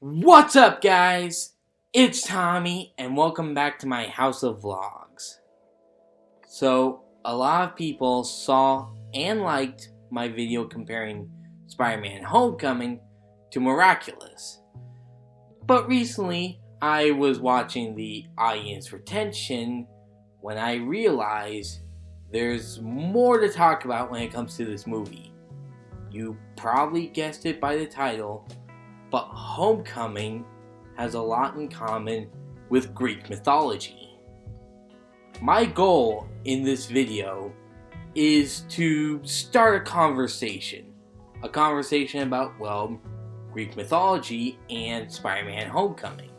What's up guys? It's Tommy and welcome back to my House of Vlogs. So, a lot of people saw and liked my video comparing Spider-Man Homecoming to Miraculous. But recently, I was watching the audience retention when I realized there's more to talk about when it comes to this movie. You probably guessed it by the title, but Homecoming has a lot in common with Greek mythology. My goal in this video is to start a conversation. A conversation about, well, Greek mythology and Spider-Man Homecoming.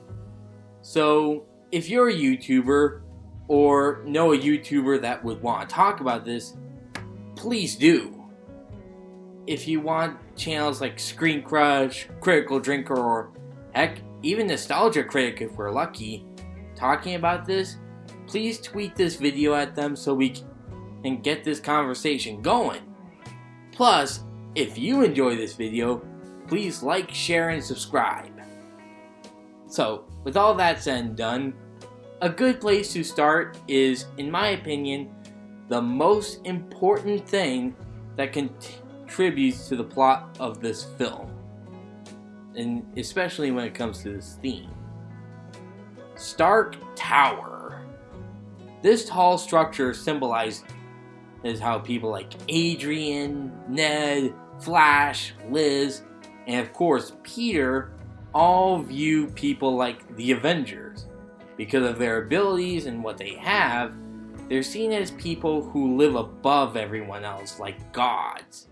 So, if you're a YouTuber or know a YouTuber that would want to talk about this, please do. If you want channels like Screen Crush, Critical Drinker, or heck, even Nostalgia Critic if we're lucky, talking about this, please tweet this video at them so we can get this conversation going. Plus, if you enjoy this video, please like, share, and subscribe. So, with all that said and done, a good place to start is, in my opinion, the most important thing that contributes to the plot of this film. And especially when it comes to this theme. Stark Tower. This tall structure symbolizes how people like Adrian, Ned, Flash, Liz, and of course Peter all view people like the Avengers because of their abilities and what they have, they're seen as people who live above everyone else, like gods.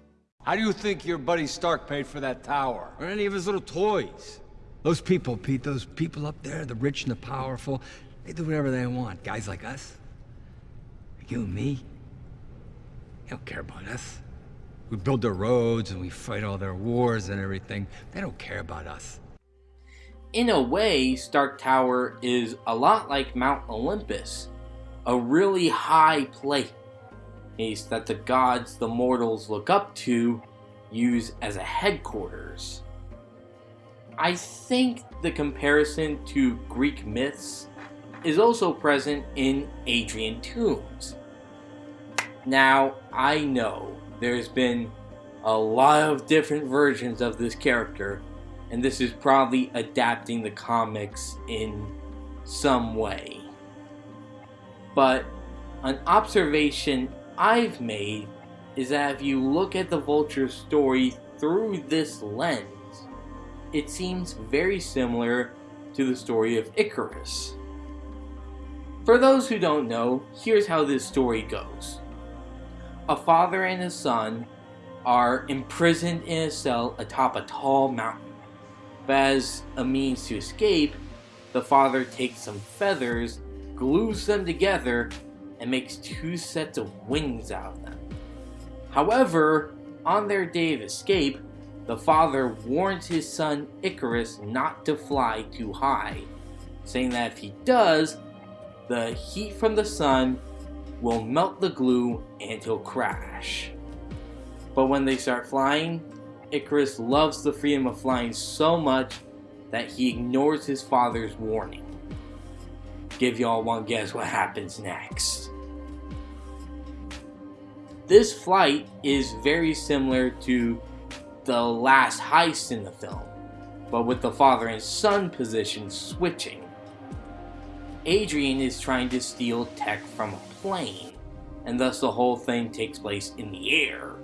How do you think your buddy Stark paid for that tower? Or any of his little toys? Those people, Pete, those people up there, the rich and the powerful, they do whatever they want. Guys like us, like you and me, they don't care about us. We build their roads and we fight all their wars and everything. They don't care about us in a way, Stark Tower is a lot like Mount Olympus, a really high place that the gods the mortals look up to use as a headquarters. I think the comparison to Greek myths is also present in Adrian Toomes. Now, I know there's been a lot of different versions of this character, and this is probably adapting the comics in some way. But an observation I've made is that if you look at the Vulture story through this lens, it seems very similar to the story of Icarus. For those who don't know, here's how this story goes. A father and a son are imprisoned in a cell atop a tall mountain. But as a means to escape, the father takes some feathers, glues them together, and makes two sets of wings out of them. However, on their day of escape, the father warns his son Icarus not to fly too high, saying that if he does, the heat from the sun will melt the glue and he'll crash. But when they start flying, Icarus loves the freedom of flying so much that he ignores his father's warning. Give y'all one guess what happens next. This flight is very similar to the last heist in the film, but with the father and son position switching. Adrian is trying to steal tech from a plane, and thus the whole thing takes place in the air.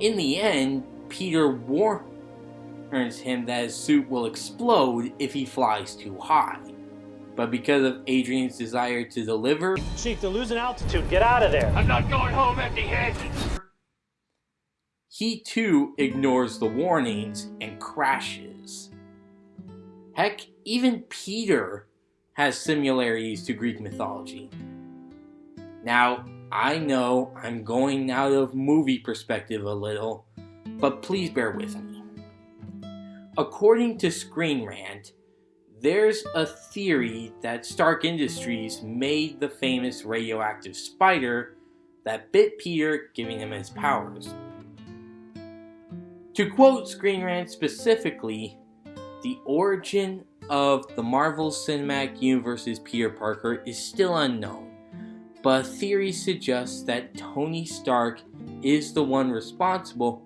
In the end, Peter warns him that his suit will explode if he flies too high. But because of Adrian's desire to deliver... Chief, they're losing altitude. Get out of there. I'm not going home empty-handed. He too ignores the warnings and crashes. Heck, even Peter has similarities to Greek mythology. Now, I know I'm going out of movie perspective a little, but please bear with me. According to Screen Rant, there's a theory that Stark Industries made the famous radioactive spider that bit Peter, giving him his powers. To quote Screen Rant specifically, The origin of the Marvel Cinematic Universe's Peter Parker is still unknown, but theory suggests that Tony Stark is the one responsible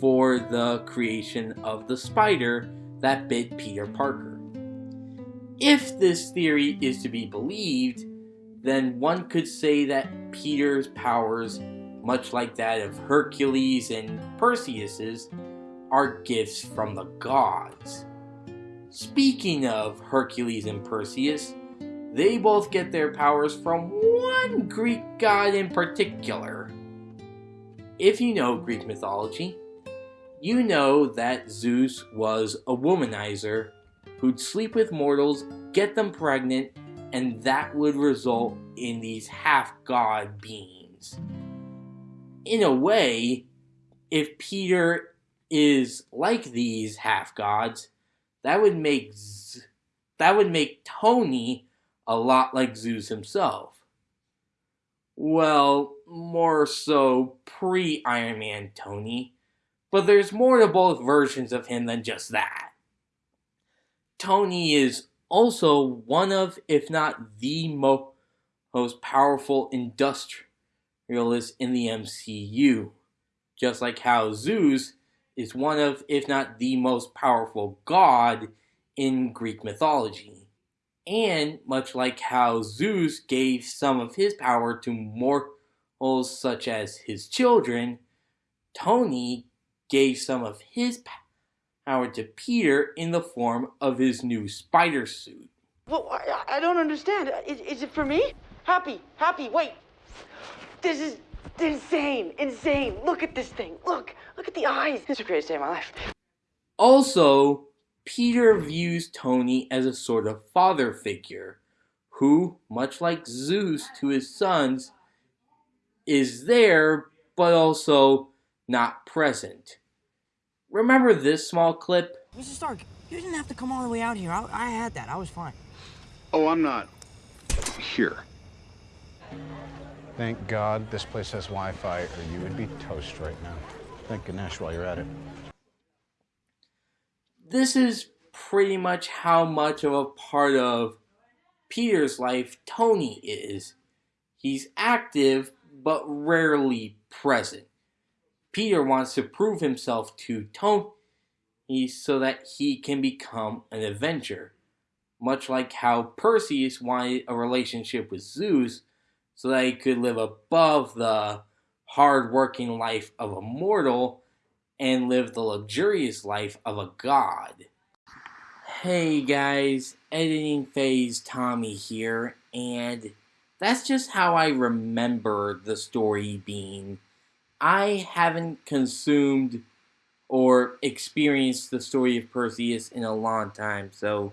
for the creation of the spider that bit Peter Parker. If this theory is to be believed, then one could say that Peter's powers, much like that of Hercules and Perseus's, are gifts from the gods. Speaking of Hercules and Perseus, they both get their powers from one Greek god in particular. If you know Greek mythology, you know that Zeus was a womanizer who'd sleep with mortals, get them pregnant, and that would result in these half-god beings. In a way, if Peter is like these half-gods, that would make Z that would make Tony a lot like Zeus himself. Well, more so pre-Iron Man Tony, but there's more to both versions of him than just that. Tony is also one of, if not the mo most powerful industrialist in the MCU, just like how Zeus is one of, if not the most powerful god in Greek mythology. And much like how Zeus gave some of his power to mortals such as his children, Tony gave some of his power to Peter in the form of his new spider suit. Well, I, I don't understand. Is, is it for me? Happy, happy, wait. This is insane, insane. Look at this thing. Look, look at the eyes. This is the greatest day of my life. Also, Peter views Tony as a sort of father figure, who, much like Zeus to his sons, is there, but also not present. Remember this small clip? Mr. Stark, you didn't have to come all the way out here. I, I had that. I was fine. Oh, I'm not here. Thank God this place has Wi-Fi, or you would be toast right now. Thank Ganesh while you're at it. This is pretty much how much of a part of Peter's life Tony is. He's active, but rarely present. Peter wants to prove himself to Tony so that he can become an Avenger. Much like how Perseus wanted a relationship with Zeus so that he could live above the hard-working life of a mortal and live the luxurious life of a god. Hey guys, editing phase Tommy here, and that's just how I remember the story being. I haven't consumed or experienced the story of Perseus in a long time, so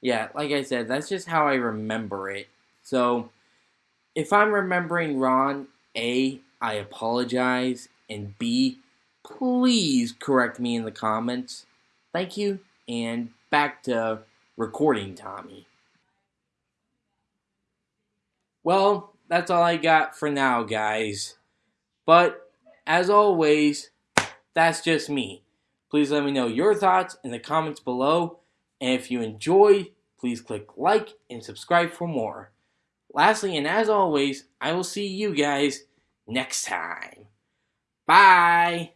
yeah, like I said, that's just how I remember it. So, if I'm remembering wrong, A, I apologize, and B, please correct me in the comments. Thank you, and back to recording Tommy. Well, that's all I got for now, guys. But, as always, that's just me. Please let me know your thoughts in the comments below, and if you enjoyed, please click like and subscribe for more. Lastly, and as always, I will see you guys next time. Bye!